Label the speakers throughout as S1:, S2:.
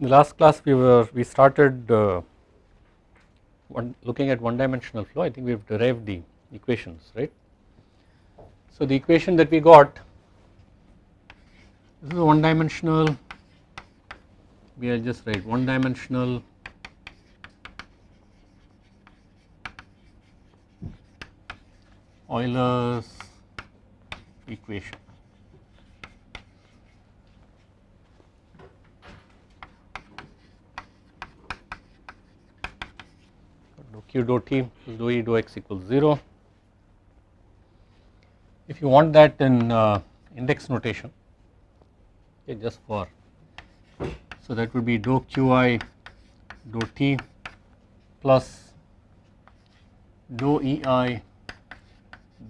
S1: In the last class we were we started uh, one looking at one dimensional flow I think we have derived the equations right. So the equation that we got this is one dimensional we will just write one dimensional Euler's equation. dou q dou t plus dou e dou x equals 0. If you want that in uh, index notation okay, just for so that would be dou qi dou t plus dou ei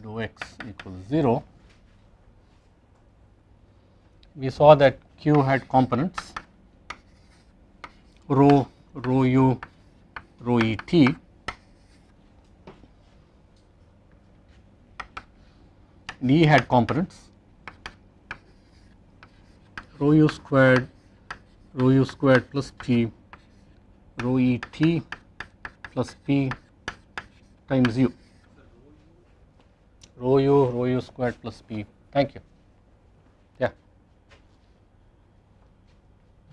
S1: dou x equals 0 we saw that q had components rho rho u rho e t and had components. Rho u squared rho u squared plus p rho e t plus p times u. Rho u rho u squared plus p. Thank you. Yeah.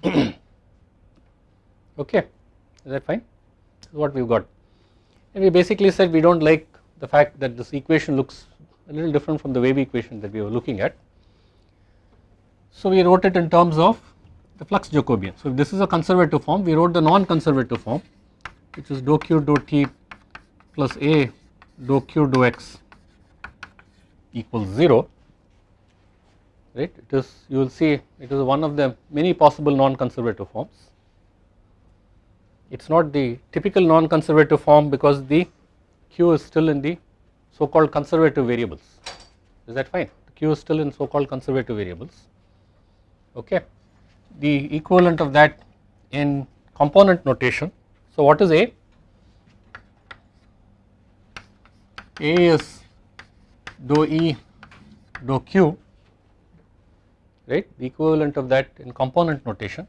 S1: Okay. Is that fine? This is what we've got. And we basically said we don't like the fact that this equation looks a little different from the wave equation that we were looking at. So we wrote it in terms of the flux Jacobian. So if this is a conservative form we wrote the non-conservative form which is dou q dou t plus a dou q dou x equals 0 right? It is you will see it is one of the many possible non-conservative forms. It is not the typical non-conservative form because the q is still in the so called conservative variables. Is that fine? The q is still in so called conservative variables. Okay. The equivalent of that in component notation. So what is A? A is dou E dou Q right? The equivalent of that in component notation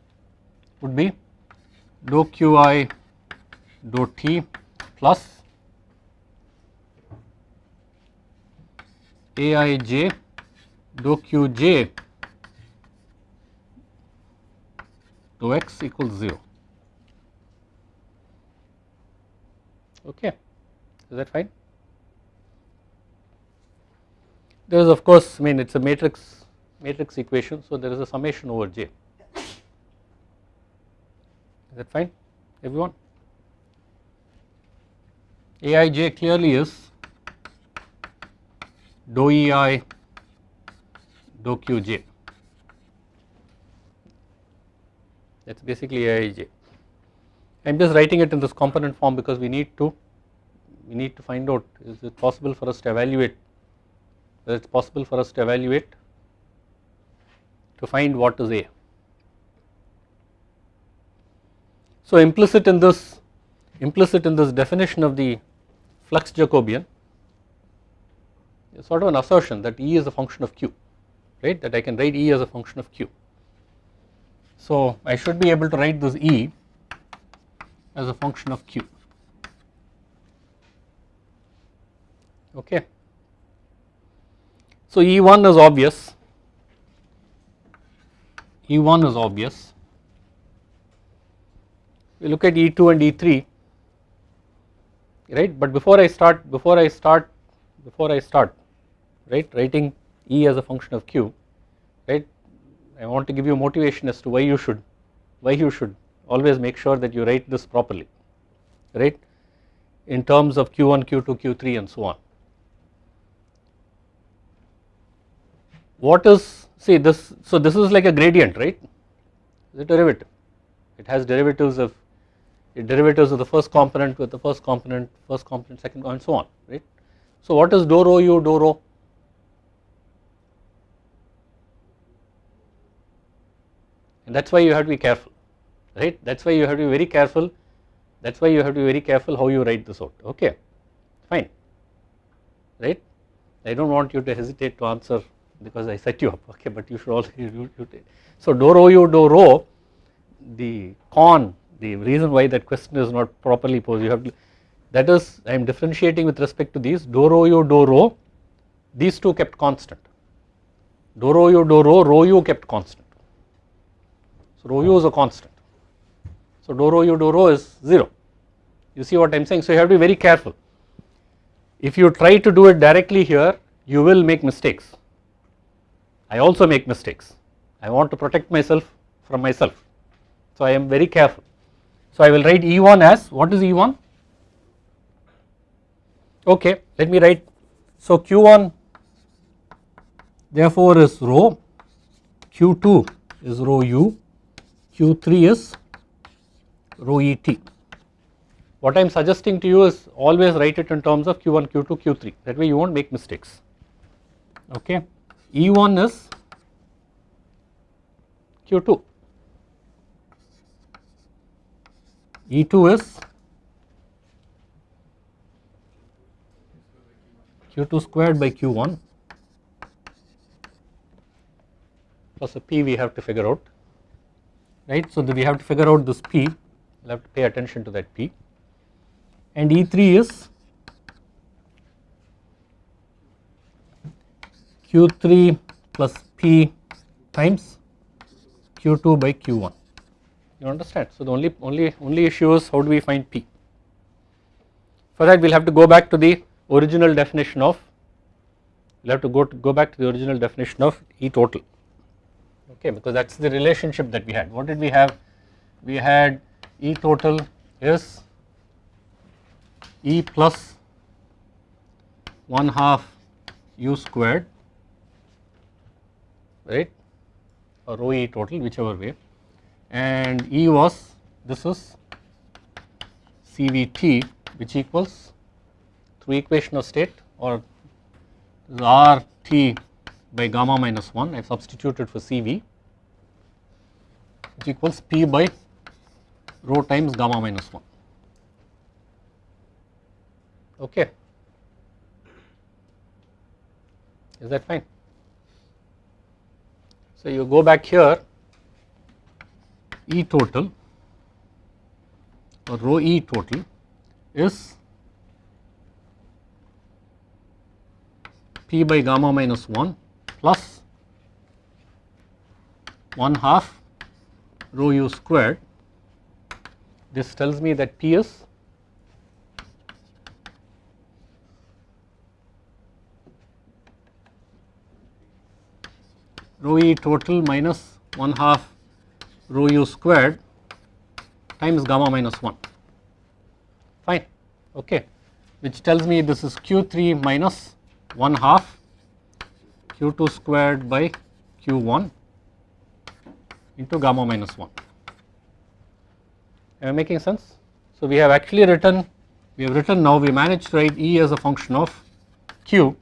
S1: would be dou Qi dou T plus Aij dou Qj dou x equals 0 okay. Is that fine? There is of course I mean it is a matrix matrix equation so there is a summation over j. Is that fine? Everyone? Aij clearly is dou ei dou qj that is basically aij I am just writing it in this component form because we need to we need to find out is it possible for us to evaluate whether it is possible for us to evaluate to find what is A. So implicit in this implicit in this definition of the flux Jacobian sort of an assertion that E is a function of Q right that I can write E as a function of Q. So I should be able to write this E as a function of Q okay. So E1 is obvious, E1 is obvious. We look at E2 and E3 right but before I start before I start before I start right? Writing E as a function of Q right? I want to give you motivation as to why you should why you should always make sure that you write this properly right? In terms of Q1 Q2 Q3 and so on. What is see this so this is like a gradient right? The derivative. It has derivatives of derivatives of the first component with the first component first component second and so on right? So what is dou rho u dou rho and that is why you have to be careful right? That is why you have to be very careful. That is why you have to be very careful how you write this out okay? Fine right? I do not want you to hesitate to answer because I set you up okay? But you should also you, you, so do rho u dou rho. The con the reason why that question is not properly posed you have to that is I am differentiating with respect to these. Dou rho u dou rho. These two kept constant. Dou rho u dou rho rho u kept constant rho u is a constant. So dou rho u dou rho is 0 you see what I am saying? So you have to be very careful. If you try to do it directly here you will make mistakes. I also make mistakes. I want to protect myself from myself. So I am very careful. So I will write E1 as what is E1 okay let me write. So Q1 therefore is rho. Q2 is rho u Q3 is rho et what I am suggesting to you is always write it in terms of Q1, Q2, Q3 that way you will not make mistakes. Okay. E1 is Q2, E2 is Q2 squared by Q1 plus a P we have to figure out right. So, we have to figure out this P. We will have to pay attention to that P. And E3 is Q3 plus P times Q2 by Q1 you understand. So, the only only only issue is how do we find P? For that we will have to go back to the original definition of we will have to go to go back to the original definition of E total okay because that is the relationship that we had. What did we have? We had E total is E plus 1 half u squared right? Or rho E total whichever way. And E was this is CVT which equals through equation of state or RT by gamma minus 1 I have substituted for CV which equals P by rho times gamma minus 1 okay is that fine. So you go back here E total or rho E total is P by gamma minus 1 plus 1 half rho u squared. This tells me that P is rho e total minus 1 half rho u squared times gamma minus 1 fine. Okay. Which tells me this is q3 minus 1 half q2 squared by q1 into gamma minus 1 am I making sense? So we have actually written we have written now we managed to write E as a function of q.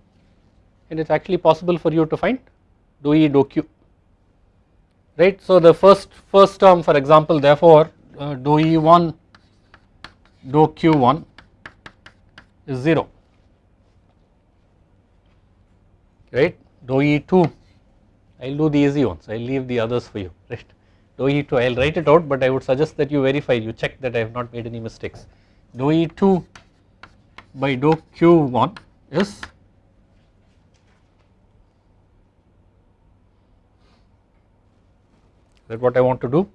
S1: And it is actually possible for you to find dou E dou Q. Right. So the first first term for example therefore uh, dou E1 dou Q1 is 0 right dou E2 I will do the easy ones. I will leave the others for you. Right? Dou E2 I will write it out but I would suggest that you verify. You check that I have not made any mistakes. Dou E2 by dou Q1 is that what I want to do.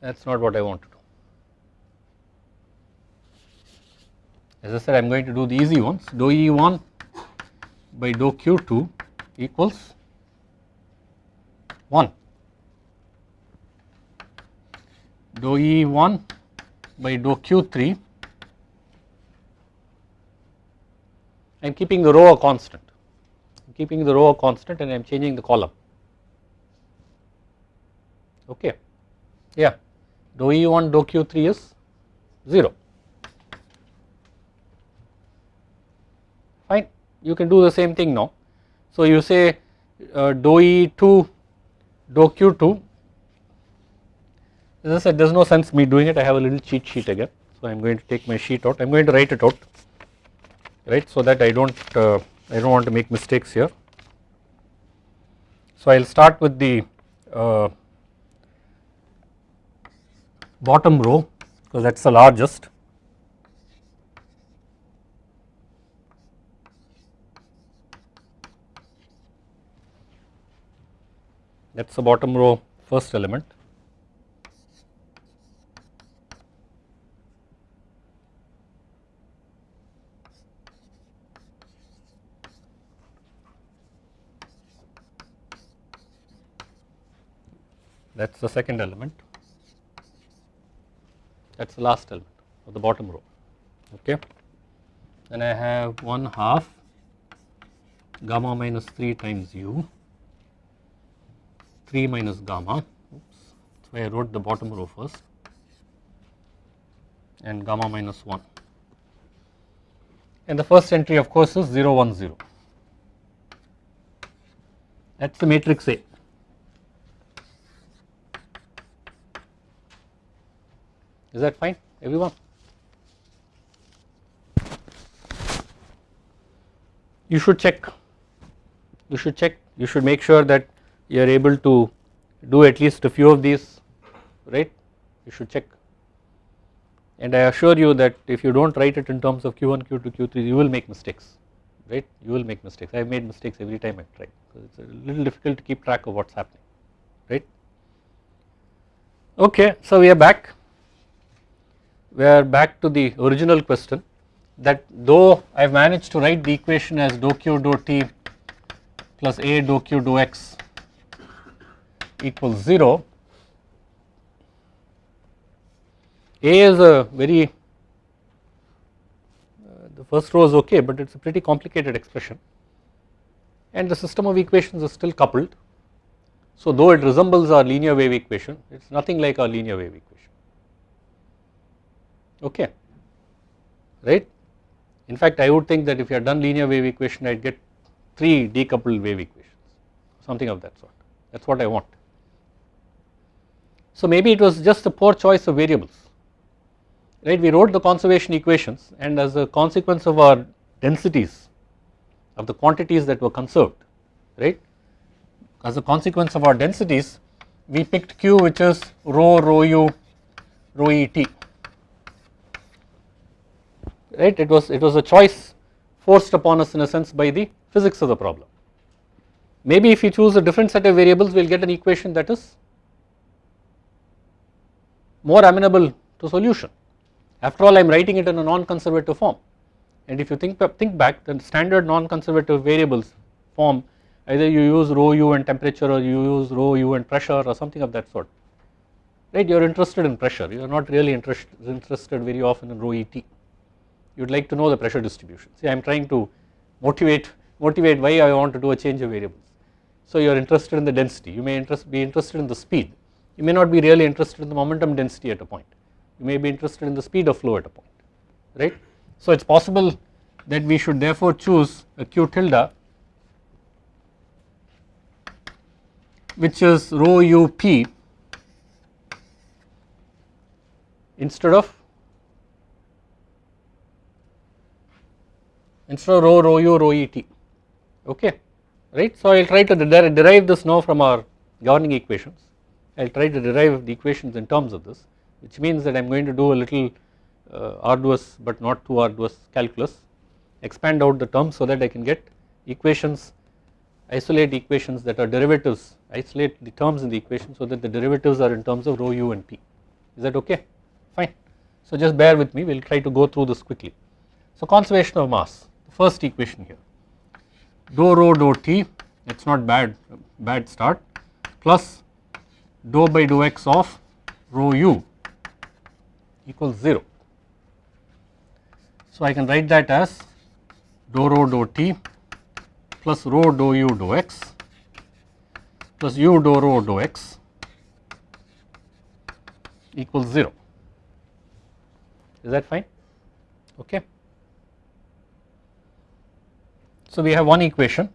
S1: That is not what I want to do. As I said I am going to do the easy ones. Dou E1 by dou Q2 equals 1 dou E1 by dou Q3 I am keeping the row a constant, I am keeping the row a constant and I am changing the column. Okay, yeah, dou E1 dou Q3 is 0. Fine, you can do the same thing now. So you say uh, dou E2 dou Q2 as I said there is no sense me doing it. I have a little cheat sheet again. So I am going to take my sheet out. I am going to write it out. Right? So that I do not uh, I do not want to make mistakes here. So I will start with the uh, bottom row because that is the largest that is the bottom row first element. That is the second element, that is the last element of the bottom row, okay. Then I have 1 half gamma minus 3 times u 3 minus gamma. Oops. So I wrote the bottom row first. And gamma minus 1 and the first entry of course is 0 1 0 that is the matrix A. Is that fine everyone? You should check, you should check, you should make sure that you are able to do at least a few of these right? You should check. And I assure you that if you do not write it in terms of q1 q2 q3 you will make mistakes right? You will make mistakes. I have made mistakes every time I try because it is a little difficult to keep track of what is happening right. Okay so we are back. We are back to the original question that though I have managed to write the equation as dou q dou t plus a dou q dou x equals 0, A is a very uh, the first row is okay but it is a pretty complicated expression and the system of equations is still coupled. So though it resembles our linear wave equation it is nothing like our linear wave equation okay right. In fact I would think that if you had done linear wave equation I would get 3 decoupled wave equations something of that sort that is what I want. So maybe it was just a poor choice of variables right? We wrote the conservation equations and as a consequence of our densities of the quantities that were conserved right? As a consequence of our densities we picked q which is rho rho u rho e t right? It was it was a choice forced upon us in a sense by the physics of the problem. Maybe if you choose a different set of variables we will get an equation that is more amenable to solution. After all I am writing it in a non-conservative form. And if you think, think back the standard non-conservative variables form either you use rho u and temperature or you use rho u and pressure or something of that sort. Right? You are interested in pressure. You are not really interest, interested very often in rho et you would like to know the pressure distribution. See I am trying to motivate motivate why I want to do a change of variables. So you are interested in the density. You may interest, be interested in the speed you may not be really interested in the momentum density at a point, you may be interested in the speed of flow at a point, right. So it is possible that we should therefore choose a q tilde which is rho u p instead of instead of rho rho u rho e t okay right. So I will try to derive this now from our governing equations I will try to derive the equations in terms of this which means that I am going to do a little uh, arduous but not too arduous calculus expand out the terms so that I can get equations isolate equations that are derivatives isolate the terms in the equation so that the derivatives are in terms of rho u and p is that okay fine. So just bear with me we will try to go through this quickly. So conservation of mass the first equation here dou rho dou t it is not bad bad start plus dou by dou x of rho u equals 0. So I can write that as dou rho dou t plus rho dou u dou x plus u dou rho dou x equals 0. Is that fine? Okay. So we have one equation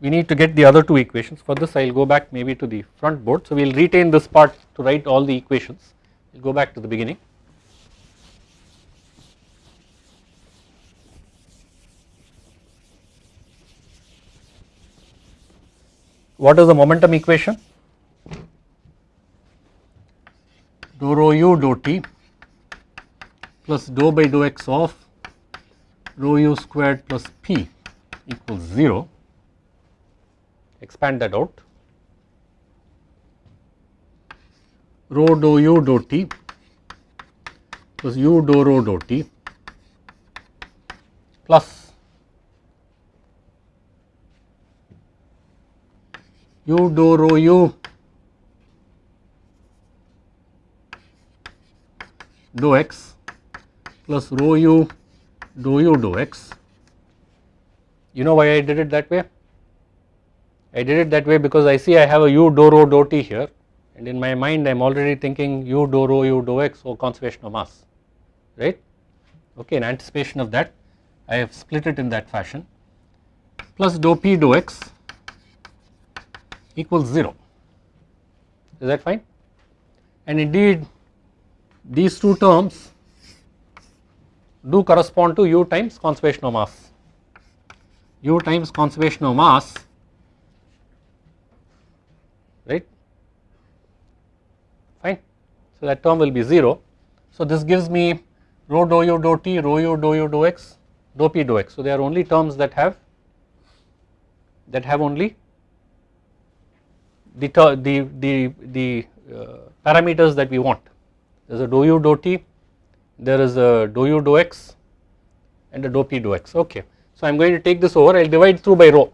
S1: we need to get the other two equations for this I will go back maybe to the front board. So we will retain this part to write all the equations, we will go back to the beginning. What is the momentum equation? Dou rho u dou t plus dou by dou x of rho u squared plus p equals 0 expand that out rho dou u dou t plus u dou rho dou t plus u dou rho u dou x plus rho u dou u dou x. You know why I did it that way? I did it that way because I see I have a u dou rho dou t here and in my mind I am already thinking u dou rho u dou x or conservation of mass right. Okay, in anticipation of that I have split it in that fashion plus dou p dou x equals 0 is that fine and indeed these two terms do correspond to u times conservation of mass. u times conservation of mass right fine. So, that term will be 0. So, this gives me rho dou u dou t, rho u dou u dou x, dou p dou x. So, they are only terms that have that have only the the the, the uh, parameters that we want there is a dou u dou t, there is a dou u dou x and a dou p dou x okay. So I am going to take this over I will divide through by rho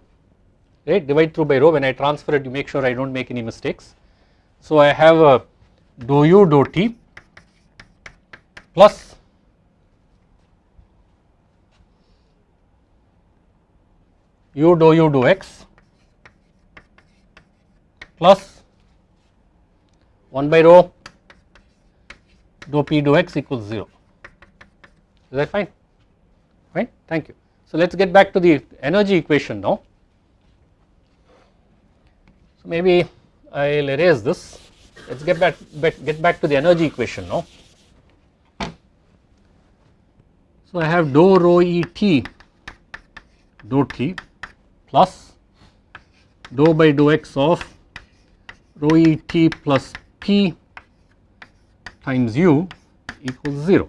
S1: right divide through by rho when I transfer it you make sure I do not make any mistakes. So I have a dou u dou t plus? U dou u dou x plus 1 by rho dou p dou x equals 0 is that fine? Fine? Thank you. So let us get back to the energy equation now. So maybe I will erase this let us get back, get back to the energy equation now. So I have dou rho e t dou t plus dou by dou x of rho e t plus p times u equals 0.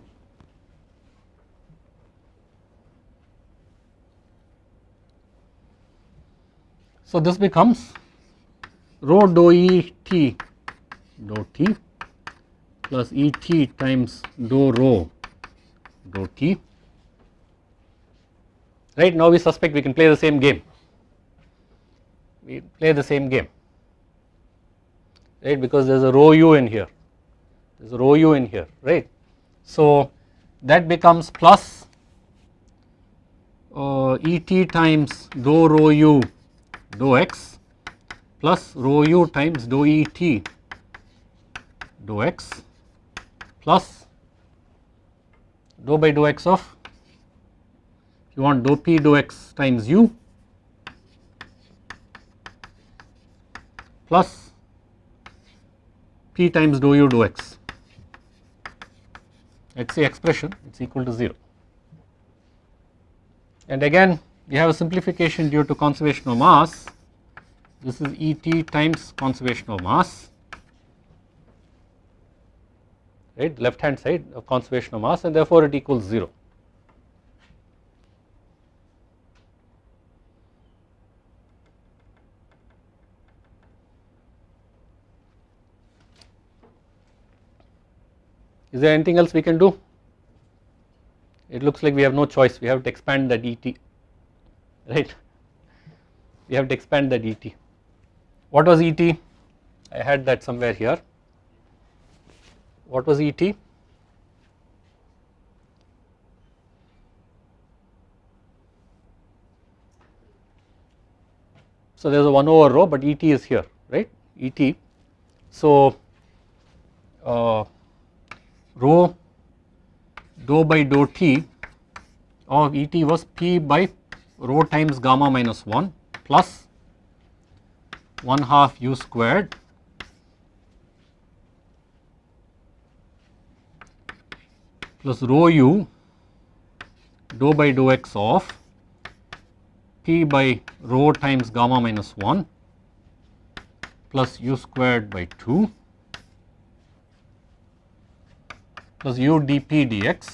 S1: So, this becomes rho dou E t dou t plus E t times dou rho dou t. Right now we suspect we can play the same game. We play the same game. Right because there is a rho u in here. There is a rho u in here right. So that becomes plus uh, Et times dou rho u dou x plus rho u times dou Et dou x plus dou by dou x of you want dou p dou x times u plus p times dou u dou x. Let us say expression it is equal to 0 and again we have a simplification due to conservation of mass. This is E t times conservation of mass right left hand side of conservation of mass and therefore it equals 0. Is there anything else we can do? It looks like we have no choice, we have to expand that ET, right. We have to expand that ET. What was ET? I had that somewhere here. What was ET? So there is a 1 over rho but ET is here right ET. So uh, rho dou by dou t of Et was P by rho times gamma minus 1 plus 1 half u squared plus rho u dou by dou x of P by rho times gamma minus 1 plus u squared by 2 plus u dp dx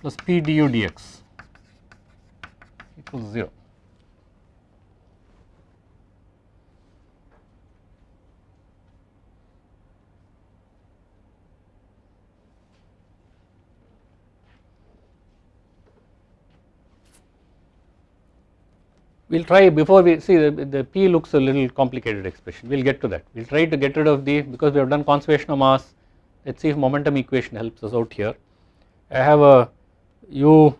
S1: plus p du dx equals 0. We will try before we see the, the P looks a little complicated expression. We will get to that. We will try to get rid of the because we have done conservation of mass. Let us see if momentum equation helps us out here. I have a u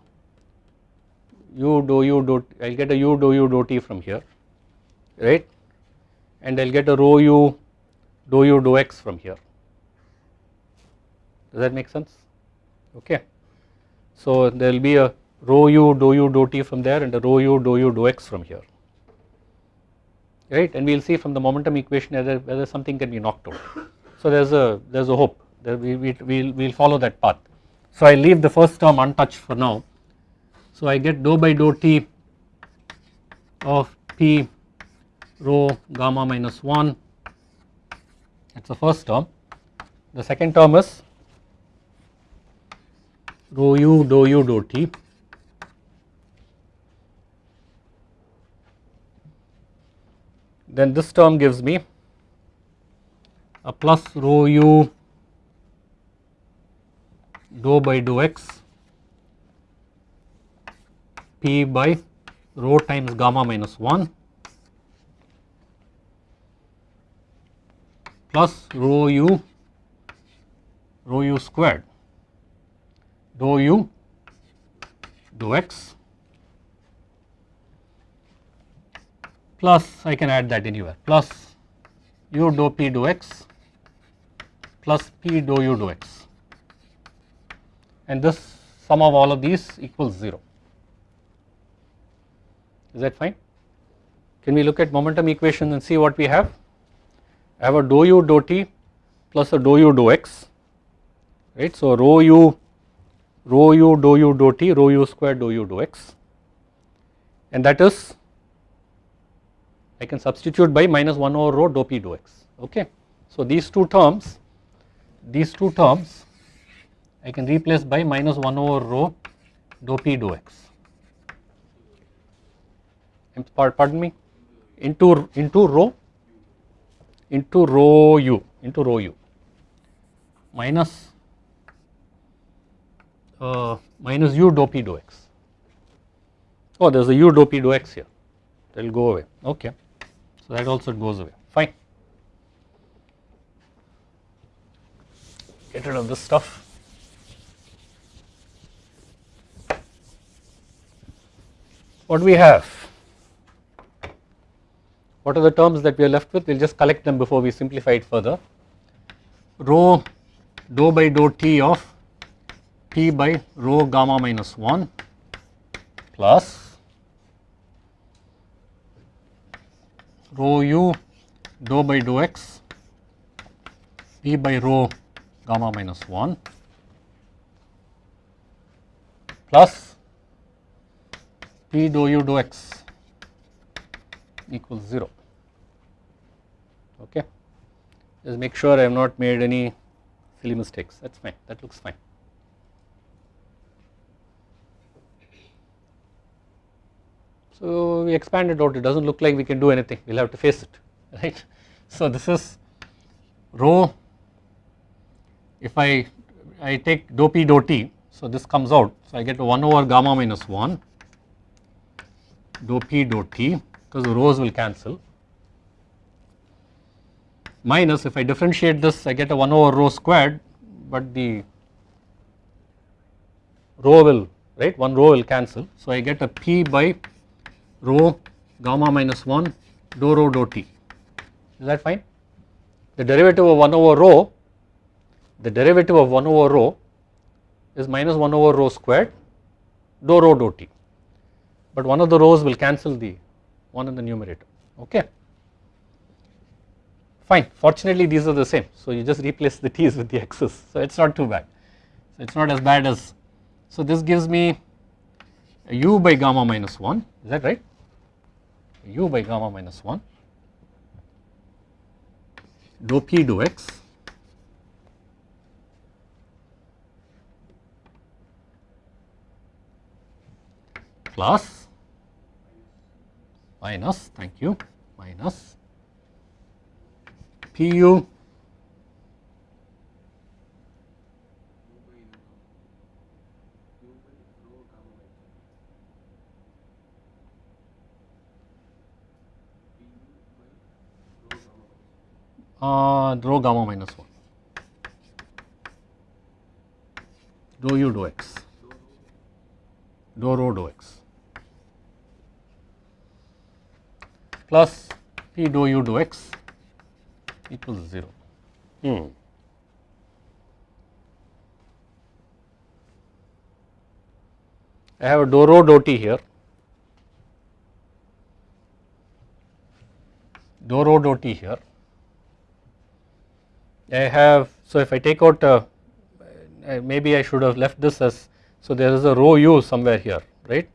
S1: u do u dou I will get a u do u dou t from here right? And I will get a rho u do u do x from here. Does that make sense? Okay. So there will be a rho u dou u dou t from there and rho u dou u dou x from here right and we will see from the momentum equation whether, whether something can be knocked out. So there is a there is a hope that we we will we'll follow that path. So I leave the first term untouched for now. So I get dou by dou t of p rho gamma minus 1 that is the first term. The second term is rho u dou u dou t then this term gives me a plus rho u dou by dou x p by rho times gamma minus 1 plus rho u rho u squared dou u dou x plus I can add that anywhere plus u dou p dou x plus p dou u dou x. And this sum of all of these equals 0 is that fine? Can we look at momentum equation and see what we have? I have a dou u dou t plus a dou u dou x right? So rho u rho u dou u dou t rho u square dou u dou x. And that is I can substitute by minus 1 over rho dou p dou x okay. So these two terms these two terms I can replace by minus 1 over rho dou p dou x. Pardon me? Into into rho into rho u into rho u. Minus uh, minus u dou p dou x. Oh there is a u dou p dou x here. That will go away. Okay so that also goes away fine. Get rid of this stuff. What do we have? What are the terms that we are left with? We will just collect them before we simplify it further. Rho dou by dou t of p by rho gamma minus 1 plus rho u dou by dou x p by rho gamma minus 1 plus p dou u dou x equals 0 okay? Just make sure I have not made any silly mistakes. That is fine. That looks fine So we expand it out. It does not look like we can do anything. We will have to face it right. So this is rho if I, I take dou p dou t so this comes out. So I get 1 over gamma minus 1 dou p dou t because the rhos will cancel. Minus if I differentiate this I get a 1 over rho squared but the rho will right? One rho will cancel. So I get a p by rho gamma minus 1 dou rho dou t. Is that fine. The derivative of 1 over rho the derivative of 1 over rho is minus 1 over rho squared dou rho dou t. But one of the rhos will cancel the one in the numerator. Okay? Fine. Fortunately these are the same. So you just replace the t's with the x's. So it is not too bad. So it is not as bad as so this gives me u by gamma minus 1 is that right u by gamma minus 1 dou p dou x. Plus. Minus thank you. Minus. Pu uh, rho gamma minus 1 dou u dou x dou rho dou x plus p dou u dou x equals 0. Hmm. I have a dou rho dou t here, dou rho dou t here. I have, so if I take out, uh, maybe I should have left this as, so there is a rho u somewhere here, right.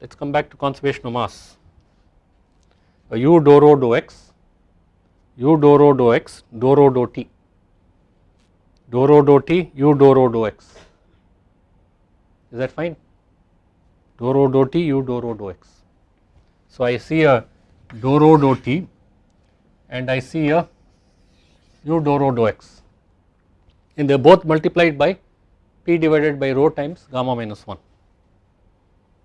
S1: Let us come back to conservation of mass. A u dou rho dou x, u dou rho dou x, dou rho dou t, dou rho dou t, u dou rho dou x. Is that fine? Dou rho dou t, u dou rho dou x. So I see a dou rho dou t and I see a u dou rho dou x and they are both multiplied by p divided by rho times gamma minus 1.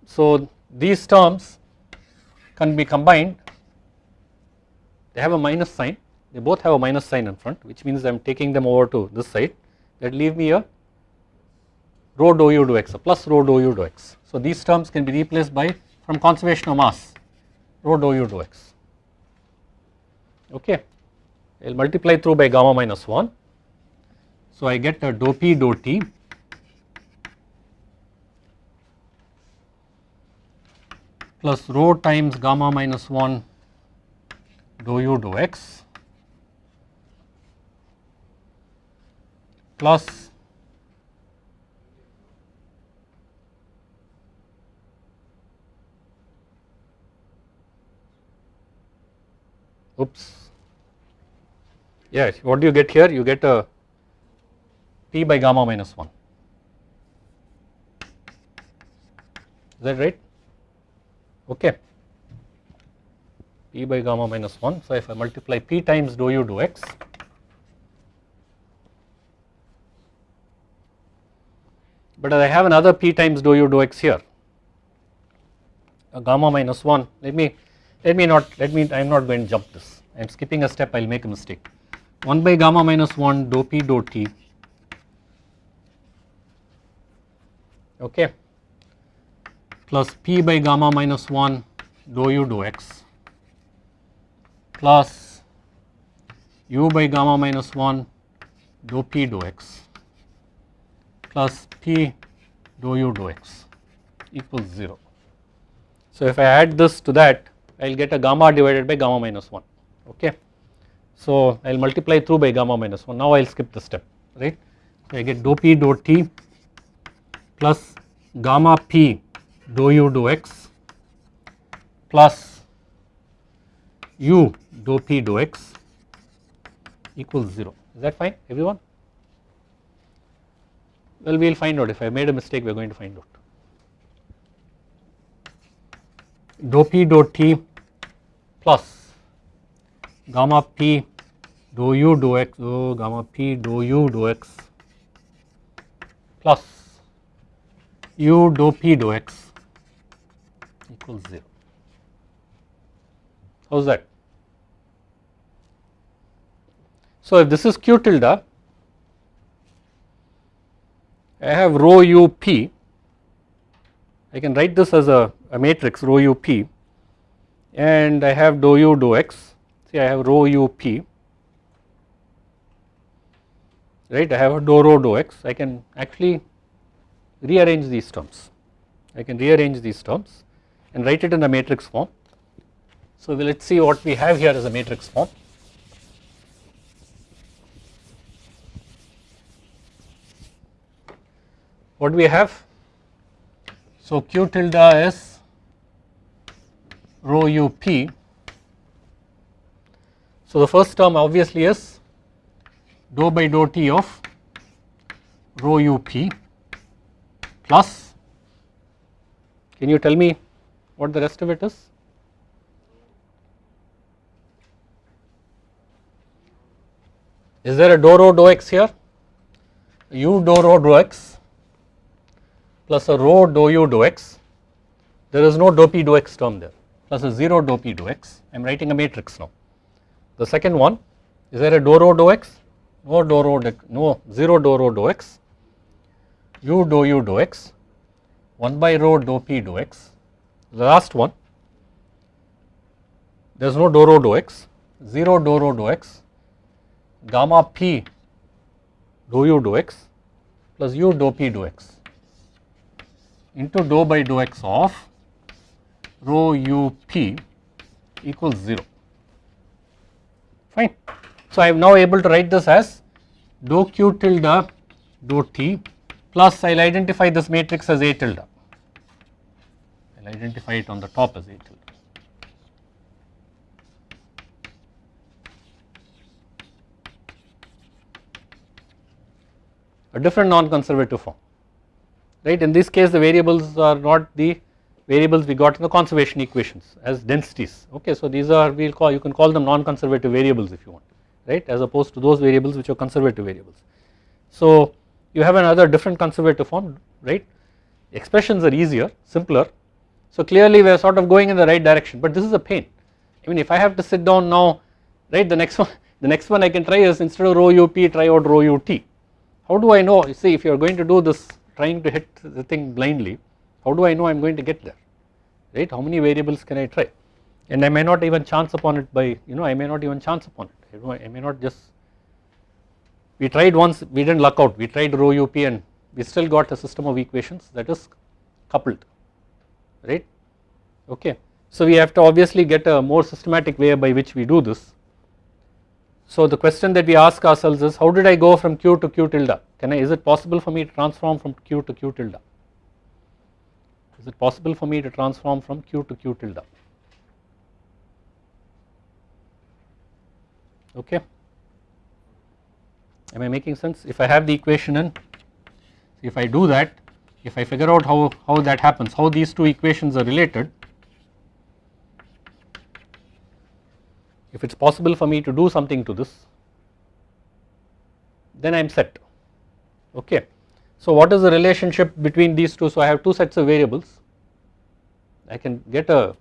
S1: So these terms can be combined they have a minus sign they both have a minus sign in front which means I am taking them over to this side that leave me a rho dou u dou x a plus rho dou u dou x. So these terms can be replaced by from conservation of mass rho dou u dou x okay. I will multiply through by gamma minus 1. So I get a dou p dou t. Plus rho times gamma minus 1 dou u dou x. Plus oops Yes, what do you get here? You get a p by gamma minus 1. Is that right? Okay. p by gamma minus 1. So, if I multiply p times dou u dou x, but I have another p times dou u dou x here, a gamma minus 1. Let me, let me not, let me, I am not going to jump this. I am skipping a step, I will make a mistake. 1 by gamma minus 1 dou p dou t. Okay. Plus p by gamma minus 1 dou u dou x. Plus u by gamma minus 1 dou p dou x. Plus p dou u dou x equals 0. So, if I add this to that I will get a gamma divided by gamma minus 1 okay. So I will multiply through by gamma minus 1 now I will skip the step right. So I get dou p dou t plus gamma p dou u dou x plus u dou p dou x equals 0 is that fine everyone? Well we will find out. If I made a mistake we are going to find out. Dou p dou t plus gamma p dou u dou x oh, gamma p dou u dou x plus u dou p dou x equals 0. How is that? So, if this is q tilde, I have rho u p, I can write this as a, a matrix rho u p and I have dou u dou x see I have rho u p right I have a dou rho dou x I can actually rearrange these terms I can rearrange these terms and write it in the matrix form. So let us see what we have here as a matrix form. What do we have? So q tilde is rho u p So the first term obviously is dou by dou t of rho u p plus can you tell me what the rest of it is? Is there a dou rho dou x here? u dou rho dou x plus a rho dou u dou x. There is no dou p dou x term there plus a 0 dou p dou x. I am writing a matrix now. The second one is there a dou rho dou x? No dou rho no 0 dou rho dou x. U dou u dou x. 1 by rho dou p dou x. The last one there is no dou rho dou x. 0 dou rho dou x. Gamma p dou u dou x plus u dou p dou x. Into dou by dou x of rho u p equals 0 fine. So, I am now able to write this as dou q tilde dou t plus I will identify this matrix as A tilde, I will identify it on the top as A tilde. a different non-conservative form right in this case the variables are not the variables we got in the conservation equations as densities. Okay so these are we will call you can call them non-conservative variables if you want right? As opposed to those variables which are conservative variables. So you have another different conservative form right? Expressions are easier simpler. So clearly we are sort of going in the right direction but this is a pain. I mean if I have to sit down now right the next one the next one I can try is instead of rho up try out rho ut how do I know? You see if you are going to do this trying to hit the thing blindly how do I know I am going to get there? Right? How many variables can I try? And I may not even chance upon it by you know I may not even chance upon it. I may not just we tried once we did not luck out. We tried rho up and we still got a system of equations that is coupled. Right? Okay. So we have to obviously get a more systematic way by which we do this. So the question that we ask ourselves is how did I go from q to q tilde? Can I is it possible for me to transform from q to q tilde is it possible for me to transform from q to q tilde okay. Am I making sense? If I have the equation in if I do that if I figure out how, how that happens how these two equations are related if it is possible for me to do something to this then I am set. Okay. So what is the relationship between these two? So I have two sets of variables. I can get a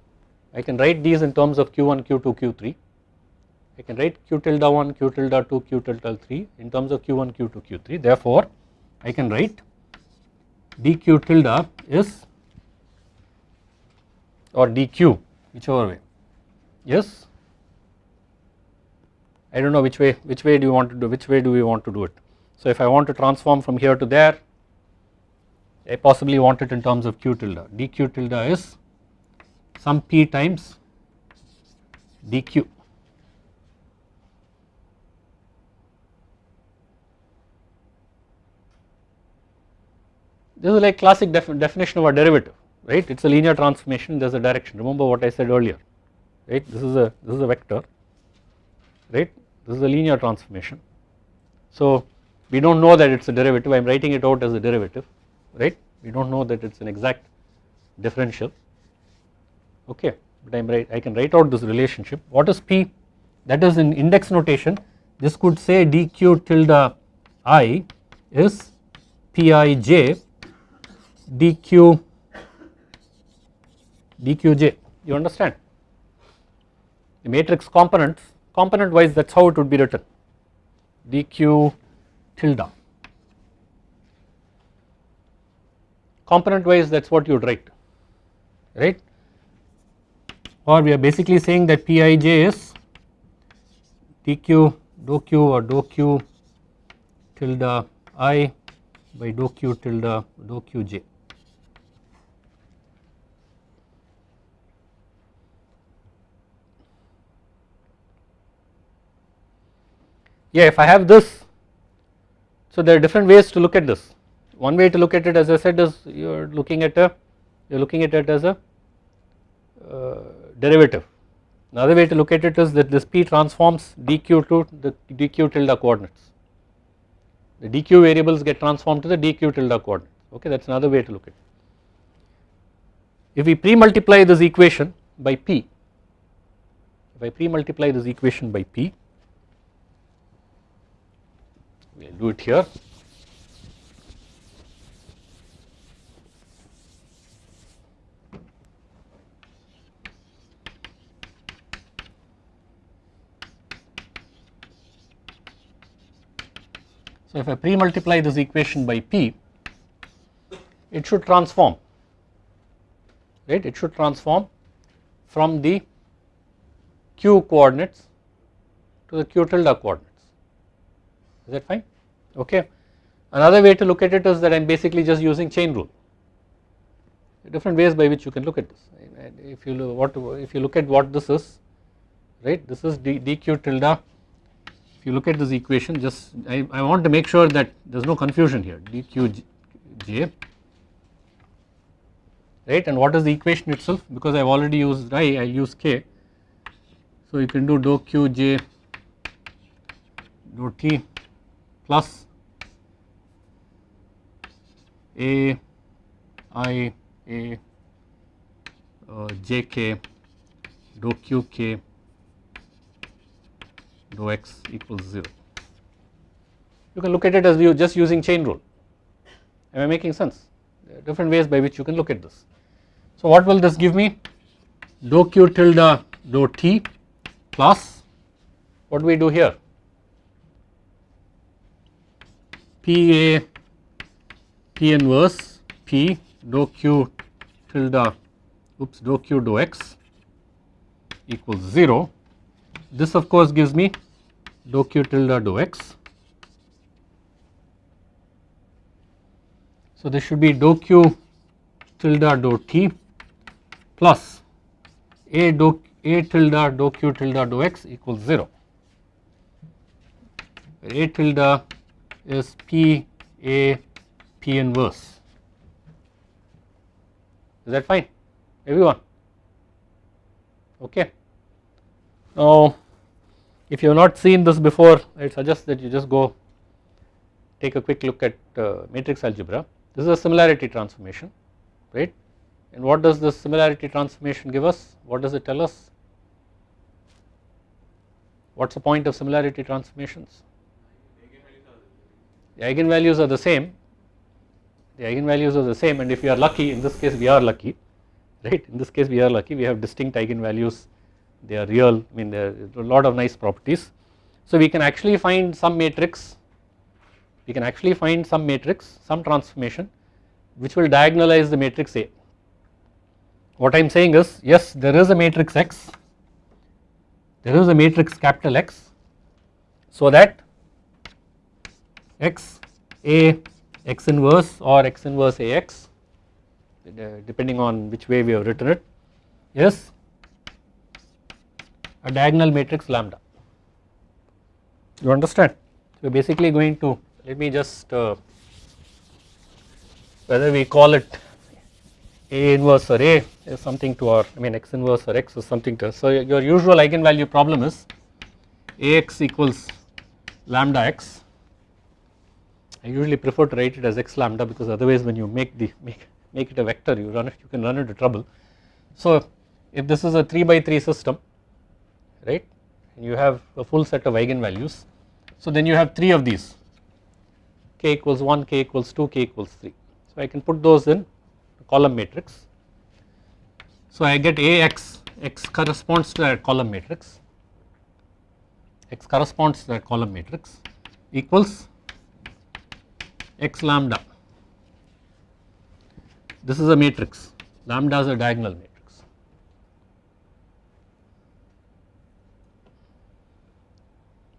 S1: I can write these in terms of q1 q2 q3 I can write q tilde 1 q tilde 2 q tilde 3 in terms of q1 q2 q3 therefore I can write dq tilde is or dq whichever way yes I do not know which way which way do you want to do which way do we want to do it. So if I want to transform from here to there I possibly want it in terms of q tilde dq tilde is some p times dq This is like classic def definition of a derivative right? It is a linear transformation there is a direction. Remember what I said earlier right? This is a this is a vector right? This is a linear transformation. So we do not know that it is a derivative. I am writing it out as a derivative right? We do not know that it is an exact differential. Okay but I am right I can write out this relationship. What is P? That is in index notation. This could say dq tilde i is pij dq dqj. You understand? The matrix components component wise that is how it would be written. dq tilde component wise that is what you would write right? Or we are basically saying that Pij is dq dou q or dou q tilde i by dou q tilde dou qj yeah if I have this so there are different ways to look at this one way to look at it as I said is you are looking at a you are looking at it as a uh, derivative Another way to look at it is that this P transforms dq to the dq tilde coordinates. The dq variables get transformed to the dq tilde coordinates okay that is another way to look at it. If we pre-multiply this equation by P, if I pre-multiply this equation by P, we will do it here If I pre-multiply this equation by P, it should transform, right, it should transform from the q coordinates to the q tilde coordinates, is that fine, okay. Another way to look at it is that I am basically just using chain rule, different ways by which you can look at this, if you look what if you look at what this is, right, this is d, dq tilde you look at this equation just I, I want to make sure that there is no confusion here. dqj right? And what is the equation itself? Because I have already used i I use k. So you can do dou qj dou t plus a i a uh, jk dou qk dou x equals 0. You can look at it as you just using chain rule. Am I making sense? There are different ways by which you can look at this. So what will this give me? Dou q tilde dou t plus what do we do here? P a p inverse p dou q tilde oops dou q dou x equals 0 this of course gives me dou q tilde dou x. So this should be dou q tilde dou t plus a dou a tilde dou q tilde dou x equals 0 a tilde is p a p inverse. Is that fine? Everyone? Okay. Now if you have not seen this before I suggest that you just go take a quick look at uh, matrix algebra. This is a similarity transformation right and what does this similarity transformation give us? What does it tell us? What is the point of similarity transformations? The eigenvalues are the same, the eigenvalues are the same and if we are lucky in this case we are lucky right in this case we are lucky we have distinct eigenvalues they are real I mean there are a lot of nice properties. So we can actually find some matrix we can actually find some matrix some transformation which will diagonalize the matrix A. What I am saying is yes there is a matrix X there is a matrix capital X so that X A X inverse or X inverse AX uh, depending on which way we have written it is a diagonal matrix lambda. You understand? So basically going to let me just uh, whether we call it A inverse or A is something to our I mean x inverse or x is something to so your usual eigenvalue problem is Ax equals lambda x I usually prefer to write it as x lambda because otherwise when you make the make, make it a vector you run it you can run into trouble. So if this is a 3 by 3 system right you have a full set of eigenvalues. So then you have 3 of these k equals 1, k equals 2, k equals 3. So I can put those in column matrix. So I get Ax, x corresponds to that column matrix, x corresponds to that column matrix equals x lambda. This is a matrix, lambda is a diagonal matrix.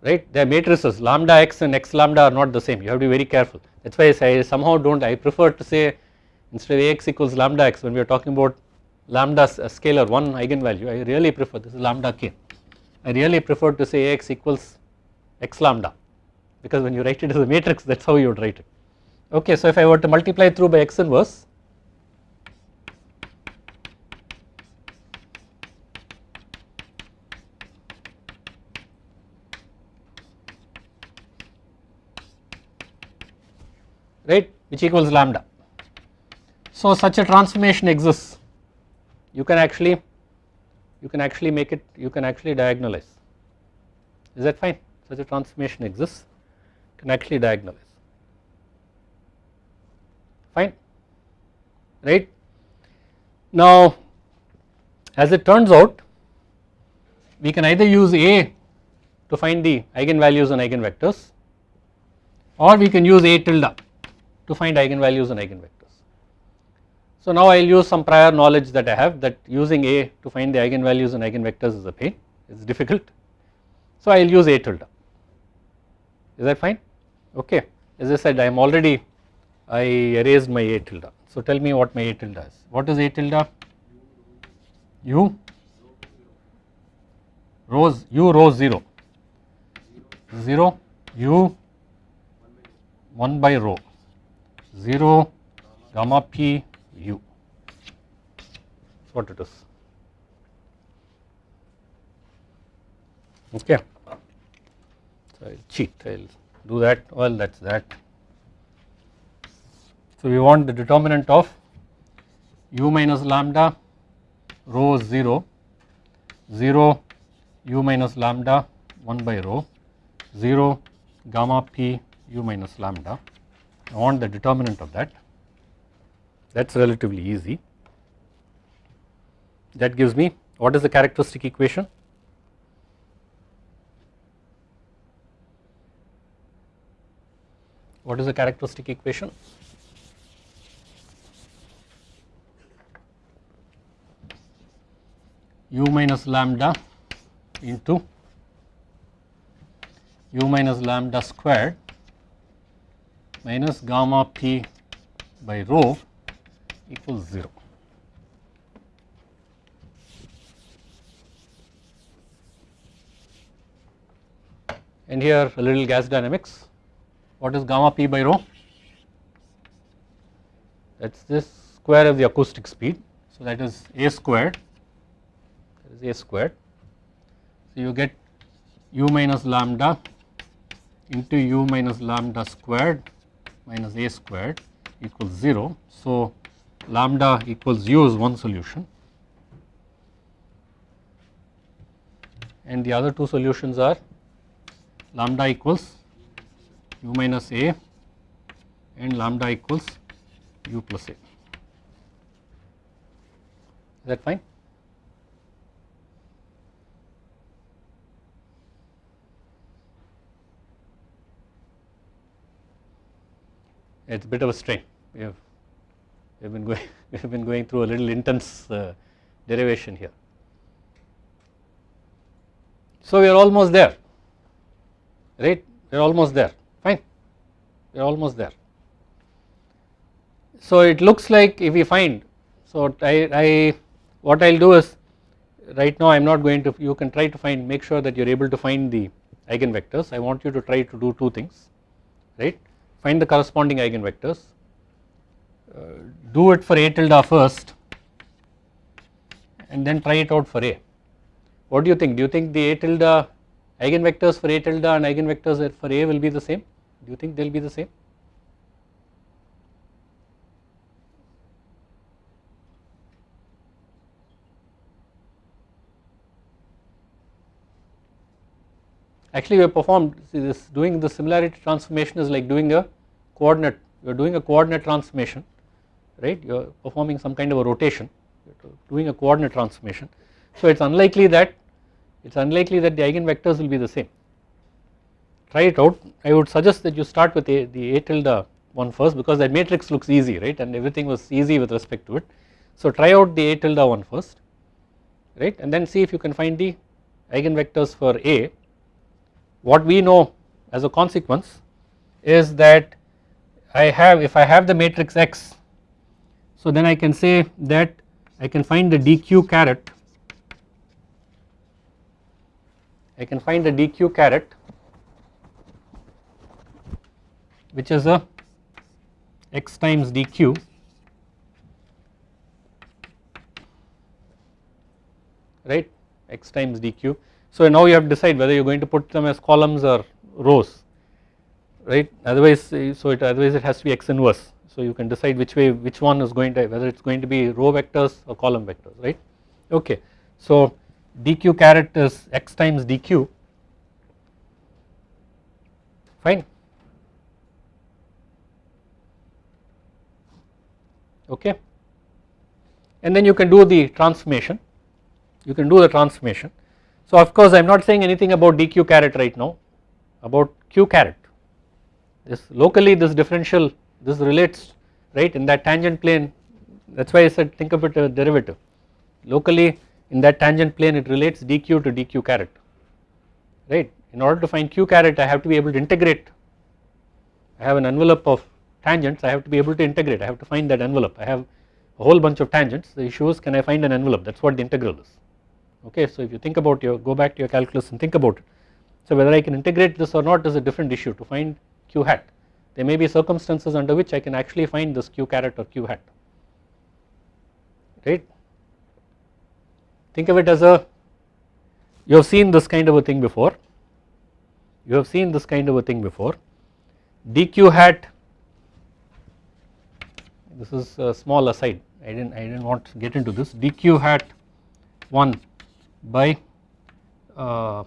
S1: Right? They are matrices lambda x and x lambda are not the same. You have to be very careful. That is why I say I somehow do not I prefer to say instead of Ax equals lambda x when we are talking about lambda a scalar one eigenvalue I really prefer this is lambda k. I really prefer to say Ax equals x lambda because when you write it as a matrix that is how you would write it. Okay so if I were to multiply through by x inverse right which equals lambda. So such a transformation exists. You can actually you can actually make it you can actually diagonalize. Is that fine? Such a transformation exists can actually diagonalize. Fine right. Now as it turns out we can either use A to find the eigenvalues and eigenvectors or we can use A tilde to find eigenvalues and eigenvectors. So now I will use some prior knowledge that I have that using A to find the eigenvalues and eigenvectors is a pain, it is difficult. So I will use A tilde, is that fine? Okay, as I said I am already, I erased my A tilde. So tell me what my A tilde is. What is A tilde? U rows U rho 0, 0 U 1 by rho 0 gamma p u. That's what it is. Okay. So I'll cheat. I'll do that. Well that's that. So we want the determinant of u minus lambda rho 0 0 u minus lambda 1 by rho. 0 gamma p u minus lambda I want the determinant of that that is relatively easy. That gives me what is the characteristic equation? What is the characteristic equation? u minus lambda into u minus lambda squared minus gamma p by rho equals 0. And here a little gas dynamics. What is gamma p by rho? That is this square of the acoustic speed. So that is a squared, that is a squared. So you get u minus lambda into u minus lambda squared minus a squared equals 0. So lambda equals u is one solution and the other two solutions are lambda equals u minus a and lambda equals u plus a. Is that fine? It is a bit of a strain. We have we have been going we have been going through a little intense uh, derivation here. So we are almost there, right? We are almost there. Fine, we are almost there. So it looks like if we find, so I, I what I will do is right now I am not going to. You can try to find, make sure that you are able to find the eigenvectors. I want you to try to do two things, right? Find the corresponding eigenvectors uh, do it for A tilde first and then try it out for A. What do you think? Do you think the A tilde eigenvectors for A tilde and eigenvectors for A will be the same? Do you think they will be the same? Actually we have performed see this doing the similarity transformation is like doing a coordinate you are doing a coordinate transformation right you are performing some kind of a rotation doing a coordinate transformation. So it is unlikely that it is unlikely that the eigenvectors will be the same try it out I would suggest that you start with a, the A tilde one first because that matrix looks easy right and everything was easy with respect to it. So try out the A tilde one first right and then see if you can find the eigenvectors for A. What we know as a consequence is that I have if I have the matrix X so then I can say that I can find the dq caret I can find the dq caret which is a x times dq right x times dq. So now you have to decide whether you are going to put them as columns or rows right? Otherwise eh, so it otherwise it has to be x inverse so you can decide which way which one is going to whether it is going to be row vectors or column vectors right? Okay. So dq caret is x times dq. Fine. Okay. And then you can do the transformation. You can do the transformation. So of course I am not saying anything about dq caret right now. About q caret this locally this differential this relates right in that tangent plane. That is why I said think of it a derivative. Locally in that tangent plane it relates dq to dq caret right? In order to find q caret I have to be able to integrate. I have an envelope of tangents I have to be able to integrate. I have to find that envelope. I have a whole bunch of tangents. The issue is can I find an envelope? That is what the integral is. Okay so if you think about your go back to your calculus and think about it. So whether I can integrate this or not is a different issue. To find q hat. There may be circumstances under which I can actually find this q caret or q hat. Right? Think of it as a you have seen this kind of a thing before. You have seen this kind of a thing before. Dq hat this is a small aside. I didn't I didn't want to get into this. Dq hat 1 by uh,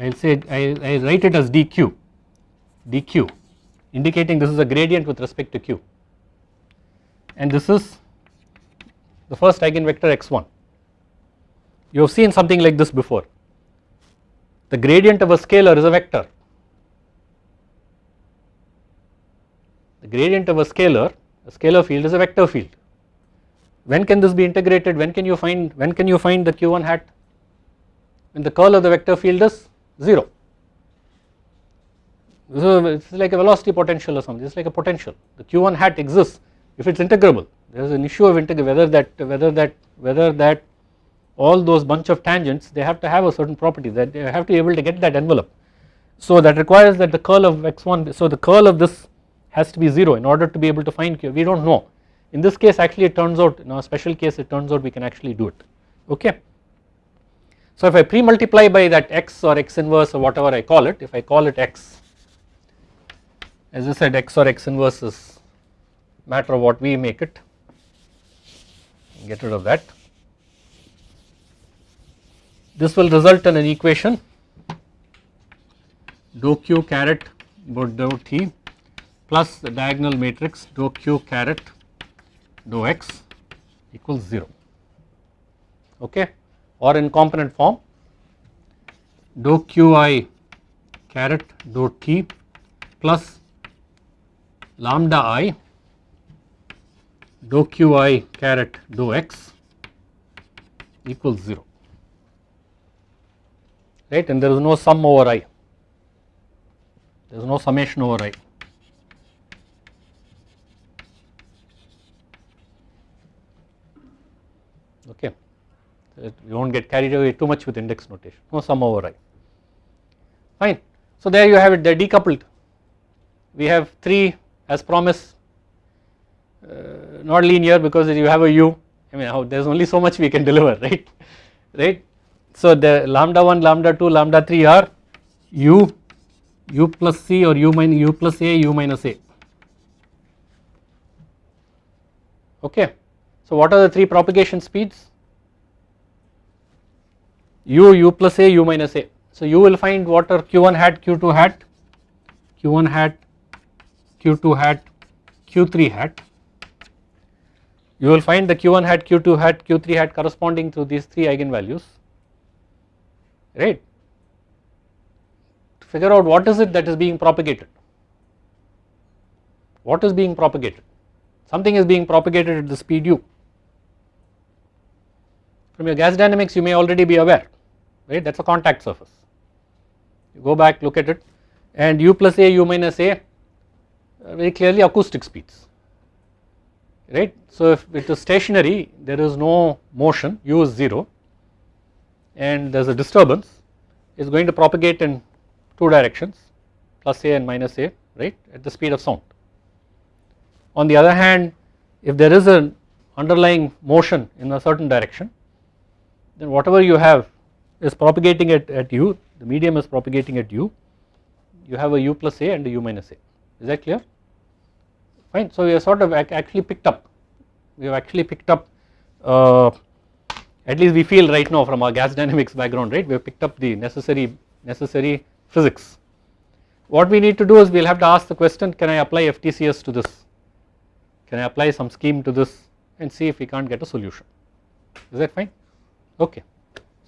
S1: I'll say I, I write it as dq dq indicating this is a gradient with respect to q. And this is the first eigenvector x1 you have seen something like this before. The gradient of a scalar is a vector. The gradient of a scalar a scalar field is a vector field. When can this be integrated? When can you find when can you find the q1 hat? When the curl of the vector field is 0 so it is like a velocity potential or something. It is like a potential. The q1 hat exists if it is integrable. There is an issue of whether that whether that whether that all those bunch of tangents they have to have a certain property that they have to be able to get that envelope. So that requires that the curl of x1 so the curl of this has to be 0 in order to be able to find q. We do not know. In this case actually it turns out in a special case it turns out we can actually do it. Okay? So if I pre-multiply by that x or x inverse or whatever I call it if I call it x as I said x or x inverse is matter of what we make it. Get rid of that. This will result in an equation. Dou q caret about dou t plus the diagonal matrix dou q caret dou x equals 0 okay? Or in component form dou qi caret dou t plus lambda i dou qi caret dou x equals 0 right? And there is no sum over i. There is no summation over i. Okay. We will not get carried away too much with index notation. No sum over i. Fine. So there you have it. They are decoupled. We have 3 as promised uh, not linear because you have a u. I mean there is only so much we can deliver right? Right. So the lambda 1 lambda 2 lambda 3 are u u plus c or u minus u plus a u minus a. Okay. So what are the three propagation speeds? U u plus a u minus a. So you will find what are q1 hat q2 hat. Q1 hat q2 hat q3 hat. You will find the q1 hat q2 hat q3 hat corresponding to these three eigenvalues. Right? To figure out what is it that is being propagated. What is being propagated? Something is being propagated at the speed u. From your gas dynamics you may already be aware. Right? That is a contact surface. You go back look at it and u plus a u minus a very clearly acoustic speeds right. So if it is stationary there is no motion u is 0 and there is a disturbance is going to propagate in two directions plus a and minus a right at the speed of sound. On the other hand if there is an underlying motion in a certain direction then whatever you have is propagating at, at u the medium is propagating at u you have a u plus a and a u minus a is that clear fine. So we have sort of actually picked up we have actually picked up uh, at least we feel right now from our gas dynamics background right we have picked up the necessary necessary physics. What we need to do is we will have to ask the question can I apply FTCS to this can I apply some scheme to this and see if we can't get a solution is that fine okay.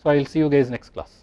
S1: So I will see you guys next class.